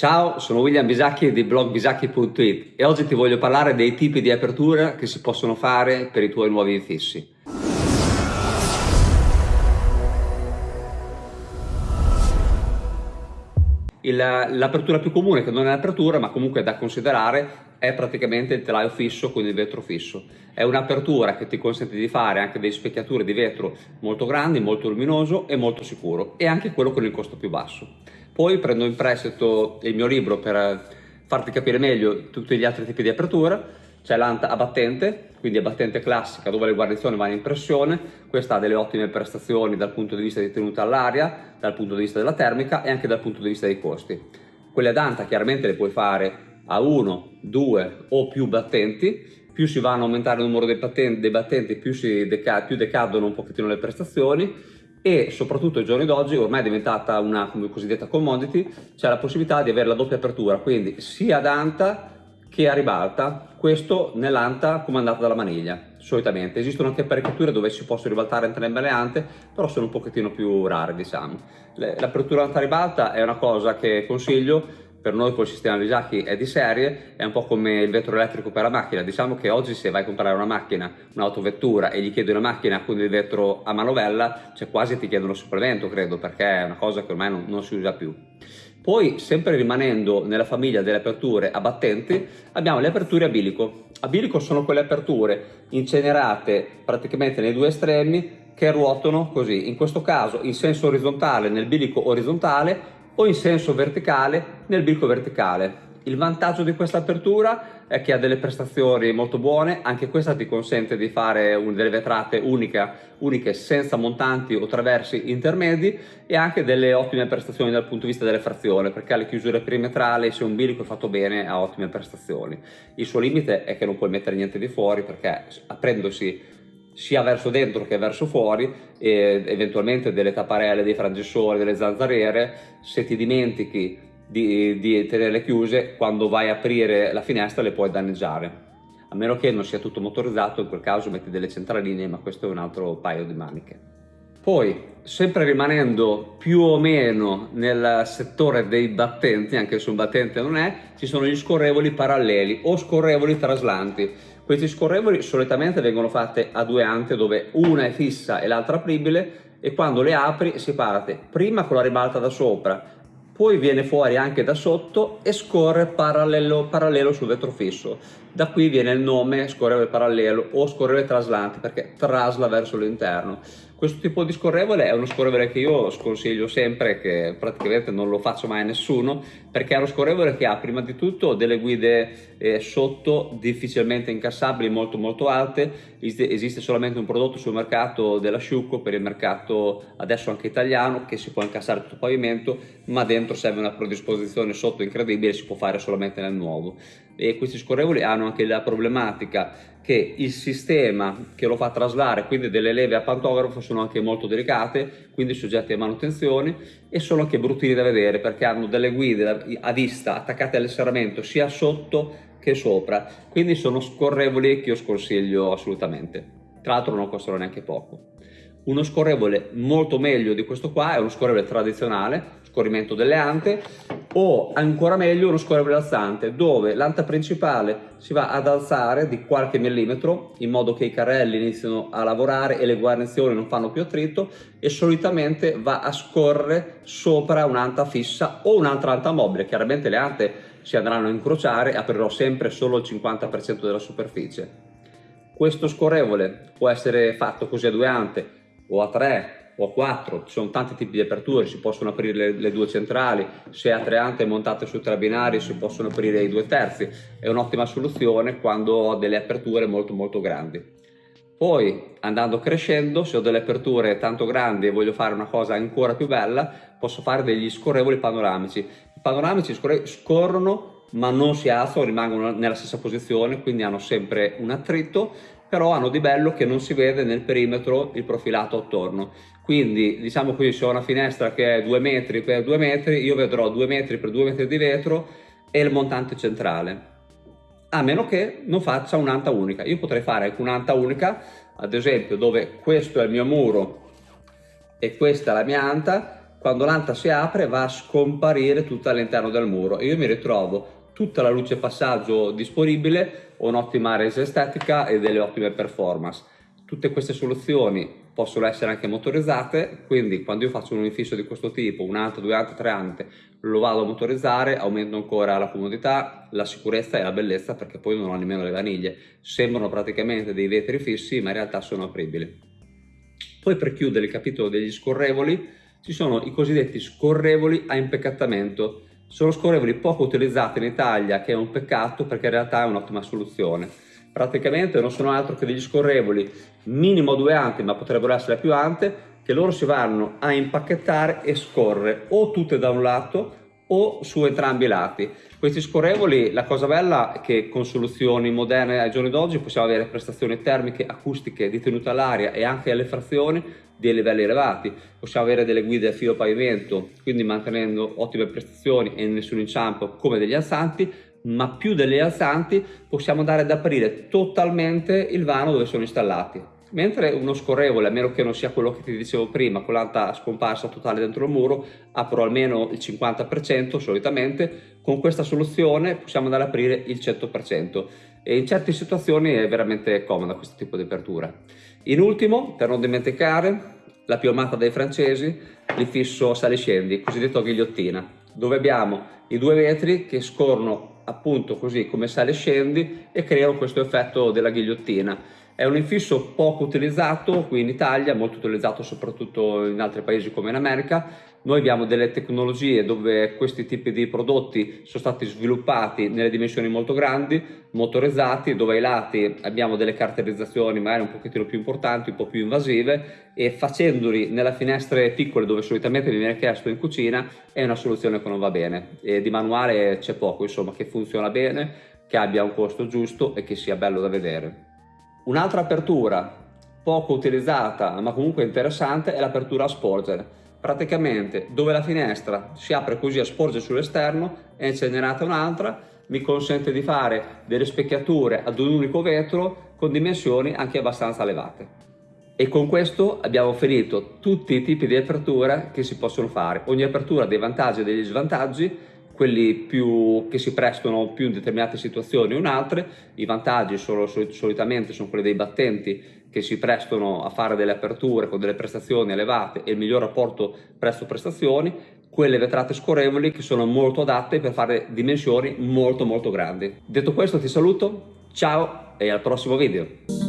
Ciao, sono William Bisacchi di blog bisacchi.it e oggi ti voglio parlare dei tipi di apertura che si possono fare per i tuoi nuovi infissi. L'apertura più comune, che non è apertura ma comunque è da considerare, è praticamente il telaio fisso con il vetro fisso. È un'apertura che ti consente di fare anche delle specchiature di vetro molto grandi, molto luminoso e molto sicuro e anche quello con il costo più basso. Poi prendo in prestito il mio libro per farti capire meglio tutti gli altri tipi di apertura. C'è l'anta a battente, quindi a battente classica dove le guarnizioni vanno in pressione. Questa ha delle ottime prestazioni dal punto di vista di tenuta all'aria, dal punto di vista della termica e anche dal punto di vista dei costi. Quelle ad anta chiaramente le puoi fare a uno, due o più battenti, più si vanno a aumentare il numero dei, battenti, dei battenti più, deca più decadono un pochettino le prestazioni e soprattutto ai giorni d'oggi ormai è diventata una cosiddetta commodity, c'è la possibilità di avere la doppia apertura, quindi sia ad anta che a ribalta, questo nell'anta comandata dalla maniglia, solitamente. Esistono anche apparecchiature dove si possono ribaltare entrambe le ante, però sono un pochettino più rare, diciamo. L'apertura anta ribalta è una cosa che consiglio per noi col sistema Visacchi è di serie, è un po' come il vetro elettrico per la macchina, diciamo che oggi se vai a comprare una macchina, un'autovettura e gli chiedi una macchina con il vetro a manovella, cioè quasi ti chiedono supplemento credo, perché è una cosa che ormai non, non si usa più. Poi, sempre rimanendo nella famiglia delle aperture a battenti, abbiamo le aperture a bilico. A bilico sono quelle aperture incenerate praticamente nei due estremi che ruotano così, in questo caso in senso orizzontale nel bilico orizzontale o in senso verticale nel bilico verticale. Il vantaggio di questa apertura è che ha delle prestazioni molto buone, anche questa ti consente di fare delle vetrate unica, uniche senza montanti o traversi intermedi e anche delle ottime prestazioni dal punto di vista delle frazioni perché alle chiusure perimetrali se un bilico è fatto bene ha ottime prestazioni. Il suo limite è che non puoi mettere niente di fuori perché aprendosi sia verso dentro che verso fuori e eventualmente delle tapparelle, dei frangessori, delle zanzariere, se ti dimentichi di, di tenerle chiuse, quando vai a aprire la finestra le puoi danneggiare. A meno che non sia tutto motorizzato, in quel caso metti delle centraline, ma questo è un altro paio di maniche. Poi, sempre rimanendo più o meno nel settore dei battenti, anche se un battente non è, ci sono gli scorrevoli paralleli o scorrevoli traslanti. Questi scorrevoli solitamente vengono fatte a due ante dove una è fissa e l'altra apribile e quando le apri si parte prima con la ribalta da sopra, poi viene fuori anche da sotto e scorre parallelo, parallelo sul vetro fisso. Da qui viene il nome scorrevole parallelo o scorrevole traslante perché trasla verso l'interno. Questo tipo di scorrevole è uno scorrevole che io sconsiglio sempre, che praticamente non lo faccio mai a nessuno, perché è uno scorrevole che ha prima di tutto delle guide eh, sotto difficilmente incassabili, molto molto alte, esiste solamente un prodotto sul mercato dell'asciugo per il mercato adesso anche italiano che si può incassare tutto il pavimento, ma dentro serve una predisposizione sotto incredibile, si può fare solamente nel nuovo. E questi scorrevoli hanno anche la problematica che il sistema che lo fa traslare, quindi delle leve a pantografo, sono anche molto delicate, quindi soggetti a manutenzioni e sono anche bruttini da vedere perché hanno delle guide a vista attaccate al serramento sia sotto che sopra, quindi sono scorrevoli che io sconsiglio assolutamente. Tra l'altro non costano neanche poco. Uno scorrevole molto meglio di questo qua è uno scorrevole tradizionale, scorrimento delle ante, o ancora meglio uno scorrevole alzante dove l'anta principale si va ad alzare di qualche millimetro in modo che i carrelli iniziano a lavorare e le guarnizioni non fanno più attrito e solitamente va a scorrere sopra un'anta fissa o un'altra anta mobile. Chiaramente le ante si andranno a incrociare, aprirò sempre solo il 50% della superficie. Questo scorrevole può essere fatto così a due ante o a 3 o a 4, ci sono tanti tipi di aperture, si possono aprire le, le due centrali, se a tre ante montate su tre binari si possono aprire i due terzi, è un'ottima soluzione quando ho delle aperture molto molto grandi. Poi andando crescendo, se ho delle aperture tanto grandi e voglio fare una cosa ancora più bella, posso fare degli scorrevoli panoramici. I panoramici scorrono ma non si alzano, rimangono nella stessa posizione, quindi hanno sempre un attrito però hanno di bello che non si vede nel perimetro il profilato attorno. Quindi diciamo se ho una finestra che è 2 metri per 2 metri, io vedrò 2 metri per 2 metri di vetro e il montante centrale. A meno che non faccia un'anta unica. Io potrei fare anche un'anta unica, ad esempio dove questo è il mio muro e questa è la mia anta, quando l'anta si apre va a scomparire tutta all'interno del muro e io mi ritrovo tutta la luce passaggio disponibile, un'ottima resa estetica e delle ottime performance. Tutte queste soluzioni possono essere anche motorizzate, quindi quando io faccio un infisso di questo tipo, un ante, due ante, tre ante, lo vado a motorizzare, aumento ancora la comodità, la sicurezza e la bellezza perché poi non ho nemmeno le vaniglie. Sembrano praticamente dei vetri fissi ma in realtà sono apribili. Poi per chiudere il capitolo degli scorrevoli ci sono i cosiddetti scorrevoli a impeccattamento sono scorrevoli poco utilizzati in Italia, che è un peccato perché in realtà è un'ottima soluzione. Praticamente non sono altro che degli scorrevoli minimo due ante, ma potrebbero essere più ante, che loro si vanno a impacchettare e scorrere o tutte da un lato o su entrambi i lati. Questi scorrevoli, la cosa bella è che con soluzioni moderne ai giorni d'oggi possiamo avere prestazioni termiche, acustiche, di tenuta all'aria e anche alle frazioni di livelli elevati. Possiamo avere delle guide a filo pavimento, quindi mantenendo ottime prestazioni e nessun inciampo come degli alzanti, ma più degli alzanti possiamo andare ad aprire totalmente il vano dove sono installati mentre uno scorrevole, a meno che non sia quello che ti dicevo prima, con l'anta scomparsa totale dentro il muro, apro almeno il 50% solitamente, con questa soluzione possiamo andare ad aprire il 100% e in certe situazioni è veramente comoda questo tipo di apertura. In ultimo, per non dimenticare, la più amata dai francesi, il fisso sali-scendi, cosiddetto ghigliottina, dove abbiamo i due vetri che scorrono appunto così come sali-scendi e creano questo effetto della ghigliottina è un infisso poco utilizzato qui in Italia, molto utilizzato soprattutto in altri paesi come in America. Noi abbiamo delle tecnologie dove questi tipi di prodotti sono stati sviluppati nelle dimensioni molto grandi, motorizzati, dove ai lati abbiamo delle caratterizzazioni magari un pochettino più importanti, un po' più invasive e facendoli nelle finestre piccole dove solitamente mi viene chiesto in cucina è una soluzione che non va bene. E di manuale c'è poco, insomma, che funziona bene, che abbia un costo giusto e che sia bello da vedere. Un'altra apertura poco utilizzata ma comunque interessante è l'apertura a sporgere. Praticamente dove la finestra si apre così a sporgere sull'esterno è incenerata un'altra, mi consente di fare delle specchiature ad un unico vetro con dimensioni anche abbastanza elevate. E con questo abbiamo finito tutti i tipi di apertura che si possono fare. Ogni apertura ha dei vantaggi e degli svantaggi quelli più, che si prestano più in determinate situazioni o in altre, i vantaggi sono, solitamente sono quelli dei battenti che si prestano a fare delle aperture con delle prestazioni elevate e il miglior rapporto prezzo-prestazioni, quelle vetrate scorrevoli che sono molto adatte per fare dimensioni molto molto grandi. Detto questo ti saluto, ciao e al prossimo video!